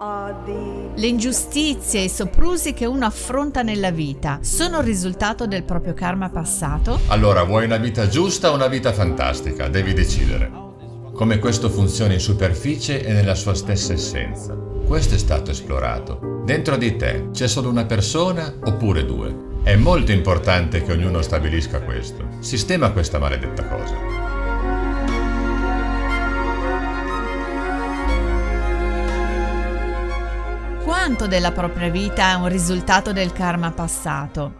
Le ingiustizie e i soprusi che uno affronta nella vita sono il risultato del proprio karma passato? Allora, vuoi una vita giusta o una vita fantastica? Devi decidere. Come questo funziona in superficie e nella sua stessa essenza. Questo è stato esplorato. Dentro di te c'è solo una persona oppure due? È molto importante che ognuno stabilisca questo. Sistema questa maledetta cosa. Quanto della propria vita è un risultato del karma passato?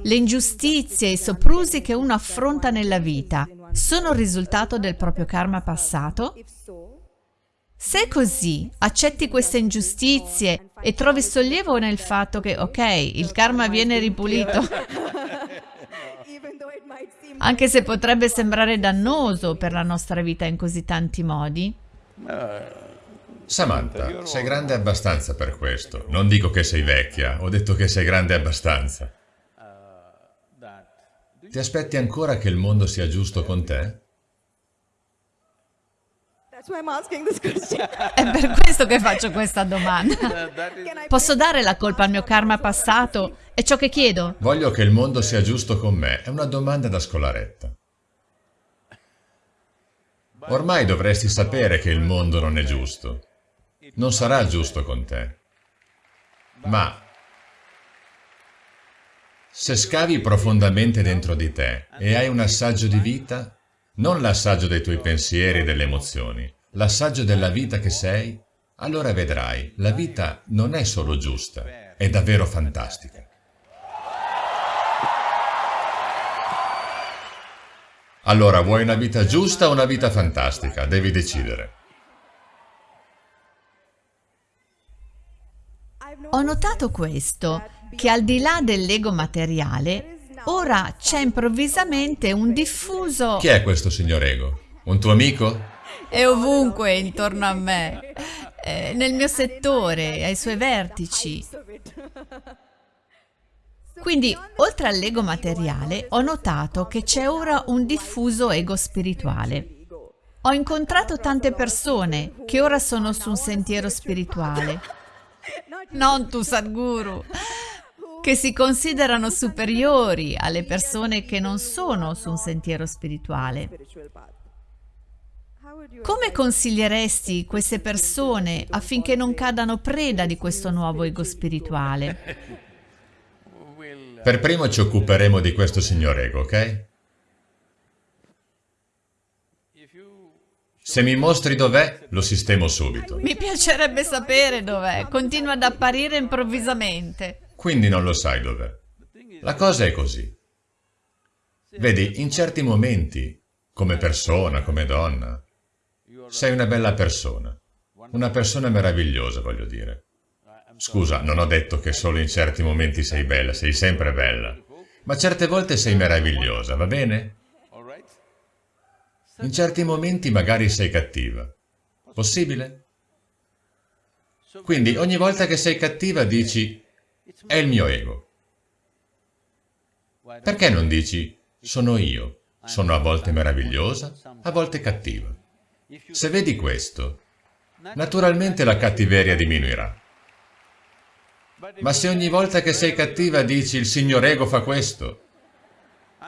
Le ingiustizie e i soprusi che uno affronta nella vita sono il risultato del proprio karma passato? Se è così, accetti queste ingiustizie e trovi sollievo nel fatto che, ok, il karma viene ripulito, anche se potrebbe sembrare dannoso per la nostra vita in così tanti modi? Samantha, sei grande abbastanza per questo. Non dico che sei vecchia, ho detto che sei grande abbastanza. Ti aspetti ancora che il mondo sia giusto con te? È per questo che faccio questa domanda. Posso dare la colpa al mio karma passato? È ciò che chiedo? Voglio che il mondo sia giusto con me. È una domanda da scolaretta. Ormai dovresti sapere che il mondo non è giusto non sarà giusto con te. Ma se scavi profondamente dentro di te e hai un assaggio di vita, non l'assaggio dei tuoi pensieri e delle emozioni, l'assaggio della vita che sei, allora vedrai, la vita non è solo giusta, è davvero fantastica. Allora, vuoi una vita giusta o una vita fantastica? Devi decidere. Ho notato questo, che al di là dell'ego materiale, ora c'è improvvisamente un diffuso... Chi è questo signor ego? Un tuo amico? È ovunque intorno a me, eh, nel mio settore, ai suoi vertici. Quindi, oltre all'ego materiale, ho notato che c'è ora un diffuso ego spirituale. Ho incontrato tante persone che ora sono su un sentiero spirituale non tu Sadhguru, che si considerano superiori alle persone che non sono su un sentiero spirituale. Come consiglieresti queste persone affinché non cadano preda di questo nuovo ego spirituale? Per primo ci occuperemo di questo signor ego, ok? Se mi mostri dov'è, lo sistemo subito. Mi piacerebbe sapere dov'è. Continua ad apparire improvvisamente. Quindi non lo sai dov'è. La cosa è così. Vedi, in certi momenti, come persona, come donna, sei una bella persona. Una persona meravigliosa, voglio dire. Scusa, non ho detto che solo in certi momenti sei bella, sei sempre bella. Ma certe volte sei meravigliosa, va bene? In certi momenti magari sei cattiva. Possibile? Quindi ogni volta che sei cattiva dici è il mio ego. Perché non dici sono io, sono a volte meravigliosa, a volte cattiva? Se vedi questo, naturalmente la cattiveria diminuirà. Ma se ogni volta che sei cattiva dici il signor ego fa questo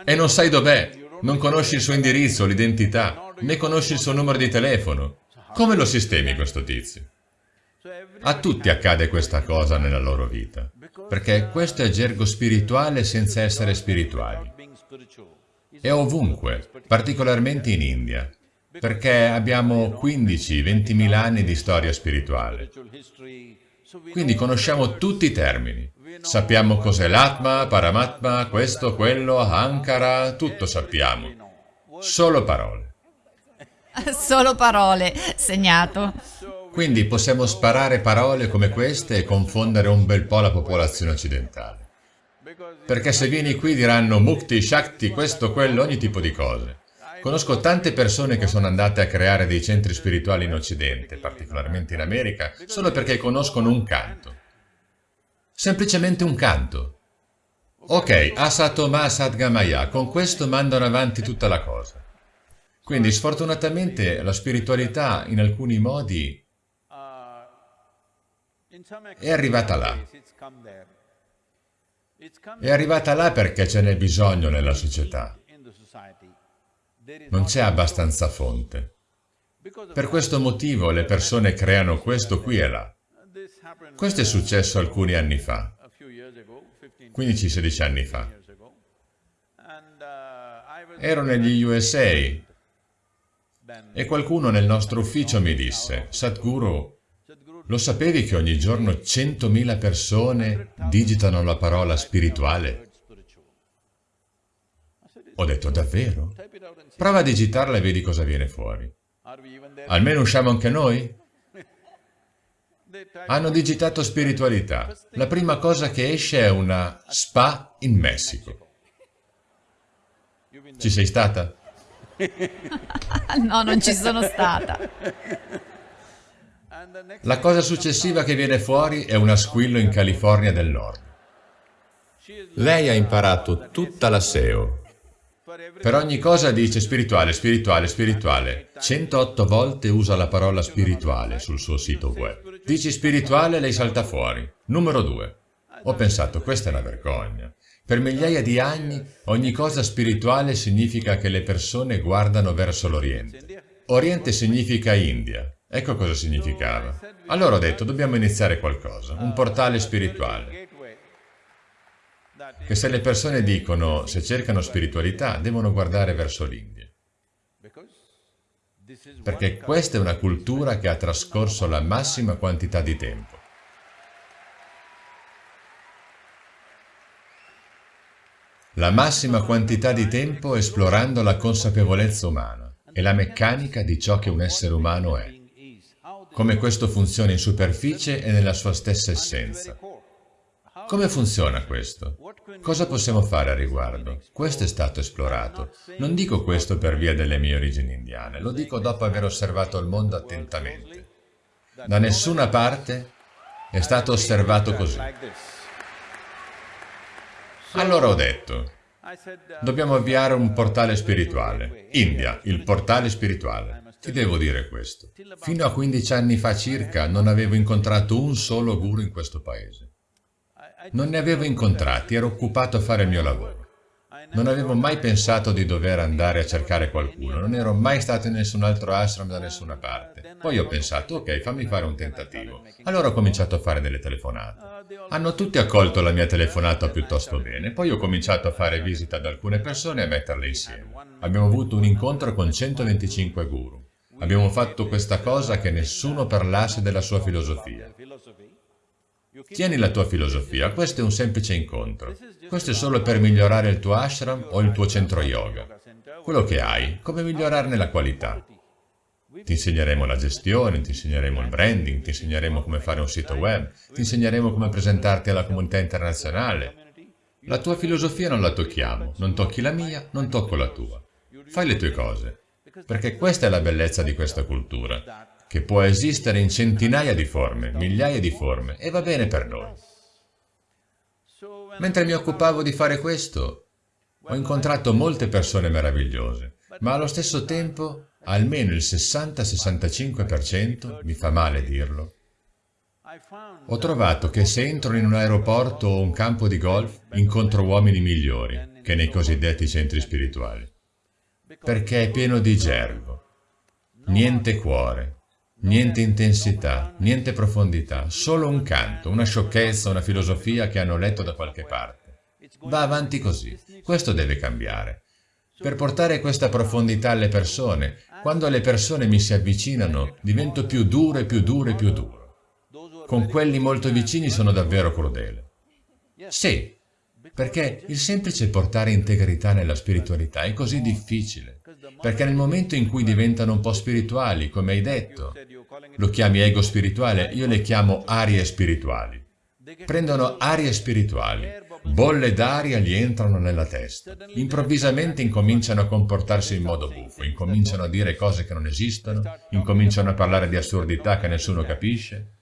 e non sai dov'è, non conosci il suo indirizzo, l'identità, né conosci il suo numero di telefono. Come lo sistemi questo tizio? A tutti accade questa cosa nella loro vita, perché questo è gergo spirituale senza essere spirituali. È ovunque, particolarmente in India, perché abbiamo 15-20 mila anni di storia spirituale. Quindi conosciamo tutti i termini. Sappiamo cos'è l'Atma, Paramatma, questo, quello, Ankara, tutto sappiamo. Solo parole. Solo parole, segnato. Quindi possiamo sparare parole come queste e confondere un bel po' la popolazione occidentale. Perché se vieni qui diranno Mukti, Shakti, questo, quello, ogni tipo di cose. Conosco tante persone che sono andate a creare dei centri spirituali in Occidente, particolarmente in America, solo perché conoscono un canto. Semplicemente un canto. Ok, Asatoma Sadgamaya, con questo mandano avanti tutta la cosa. Quindi sfortunatamente la spiritualità in alcuni modi È arrivata là. È arrivata là perché ce n'è bisogno nella società. Non c'è abbastanza fonte. Per questo motivo le persone creano questo qui e là. Questo è successo alcuni anni fa, 15-16 anni fa. Ero negli USA e qualcuno nel nostro ufficio mi disse, Sadhguru, lo sapevi che ogni giorno 100.000 persone digitano la parola spirituale? Ho detto, davvero? Prova a digitarla e vedi cosa viene fuori. Almeno usciamo anche noi? Hanno digitato spiritualità. La prima cosa che esce è una spa in Messico. Ci sei stata? no, non ci sono stata. La cosa successiva che viene fuori è una squillo in California del Nord. Lei ha imparato tutta la SEO. Per ogni cosa dice spirituale, spirituale, spirituale. 108 volte usa la parola spirituale sul suo sito web. Dici spirituale, lei salta fuori. Numero 2. Ho pensato, questa è una vergogna. Per migliaia di anni ogni cosa spirituale significa che le persone guardano verso l'Oriente. Oriente significa India. Ecco cosa significava. Allora ho detto, dobbiamo iniziare qualcosa, un portale spirituale. Che se le persone dicono, se cercano spiritualità, devono guardare verso l'India. Perché questa è una cultura che ha trascorso la massima quantità di tempo. La massima quantità di tempo esplorando la consapevolezza umana e la meccanica di ciò che un essere umano è come questo funziona in superficie e nella sua stessa essenza. Come funziona questo? Cosa possiamo fare a riguardo? Questo è stato esplorato. Non dico questo per via delle mie origini indiane, lo dico dopo aver osservato il mondo attentamente. Da nessuna parte è stato osservato così. Allora ho detto, dobbiamo avviare un portale spirituale. India, il portale spirituale. Ti devo dire questo. Fino a 15 anni fa circa non avevo incontrato un solo guru in questo paese. Non ne avevo incontrati, ero occupato a fare il mio lavoro. Non avevo mai pensato di dover andare a cercare qualcuno, non ero mai stato in nessun altro ashram da nessuna parte. Poi ho pensato, ok, fammi fare un tentativo. Allora ho cominciato a fare delle telefonate. Hanno tutti accolto la mia telefonata piuttosto bene, poi ho cominciato a fare visita ad alcune persone e a metterle insieme. Abbiamo avuto un incontro con 125 guru. Abbiamo fatto questa cosa che nessuno parlasse della sua filosofia. Tieni la tua filosofia, questo è un semplice incontro. Questo è solo per migliorare il tuo ashram o il tuo centro yoga. Quello che hai, come migliorarne la qualità. Ti insegneremo la gestione, ti insegneremo il branding, ti insegneremo come fare un sito web, ti insegneremo come presentarti alla comunità internazionale. La tua filosofia non la tocchiamo, non tocchi la mia, non tocco la tua. Fai le tue cose. Perché questa è la bellezza di questa cultura, che può esistere in centinaia di forme, migliaia di forme, e va bene per noi. Mentre mi occupavo di fare questo, ho incontrato molte persone meravigliose, ma allo stesso tempo almeno il 60-65%, mi fa male dirlo, ho trovato che se entro in un aeroporto o un campo di golf incontro uomini migliori che nei cosiddetti centri spirituali perché è pieno di gergo. Niente cuore, niente intensità, niente profondità, solo un canto, una sciocchezza, una filosofia che hanno letto da qualche parte. Va avanti così. Questo deve cambiare. Per portare questa profondità alle persone, quando le persone mi si avvicinano, divento più duro e più duro e più duro. Con quelli molto vicini sono davvero crudele. Sì, perché il semplice portare integrità nella spiritualità è così difficile. Perché nel momento in cui diventano un po' spirituali, come hai detto, lo chiami ego spirituale, io le chiamo arie spirituali. Prendono arie spirituali, bolle d'aria gli entrano nella testa. Improvvisamente incominciano a comportarsi in modo buffo, incominciano a dire cose che non esistono, incominciano a parlare di assurdità che nessuno capisce.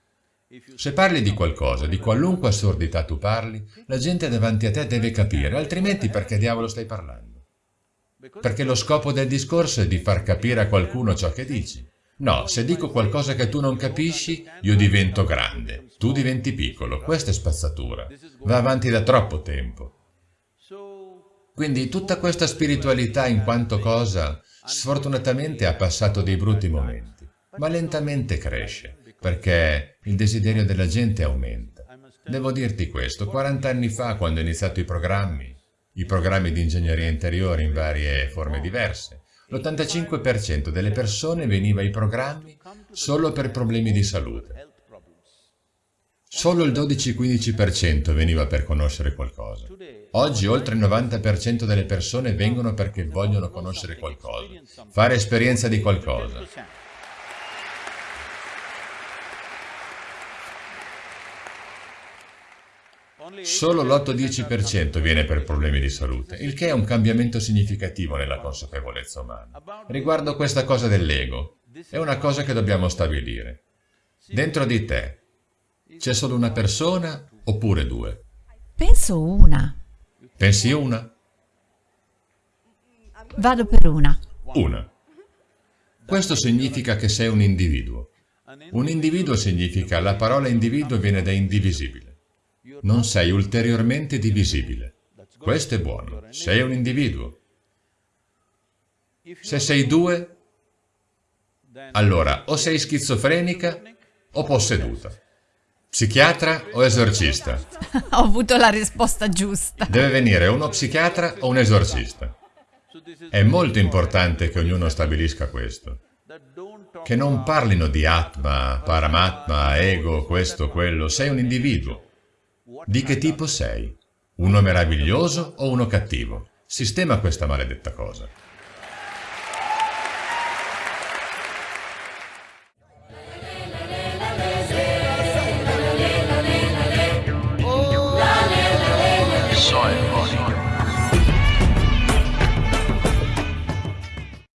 Se parli di qualcosa, di qualunque assurdità tu parli, la gente davanti a te deve capire, altrimenti perché diavolo stai parlando? Perché lo scopo del discorso è di far capire a qualcuno ciò che dici. No, se dico qualcosa che tu non capisci, io divento grande, tu diventi piccolo. Questa è spazzatura. Va avanti da troppo tempo. Quindi tutta questa spiritualità in quanto cosa, sfortunatamente ha passato dei brutti momenti, ma lentamente cresce, perché il desiderio della gente aumenta. Devo dirti questo, 40 anni fa, quando ho iniziato i programmi, i programmi di ingegneria interiore in varie forme diverse, l'85% delle persone veniva ai programmi solo per problemi di salute. Solo il 12-15% veniva per conoscere qualcosa. Oggi oltre il 90% delle persone vengono perché vogliono conoscere qualcosa, fare esperienza di qualcosa. Solo l'8-10% viene per problemi di salute, il che è un cambiamento significativo nella consapevolezza umana. Riguardo questa cosa dell'ego, è una cosa che dobbiamo stabilire. Dentro di te c'è solo una persona oppure due? Penso una. Pensi una? Vado per una. Una. Questo significa che sei un individuo. Un individuo significa, la parola individuo viene da indivisibile non sei ulteriormente divisibile. Questo è buono, sei un individuo. Se sei due, allora o sei schizofrenica o posseduta. Psichiatra o esorcista? Ho avuto la risposta giusta. Deve venire uno psichiatra o un esorcista. È molto importante che ognuno stabilisca questo. Che non parlino di Atma, Paramatma, ego, questo, quello. Sei un individuo. Di che tipo sei? Uno meraviglioso o uno cattivo? Sistema questa maledetta cosa.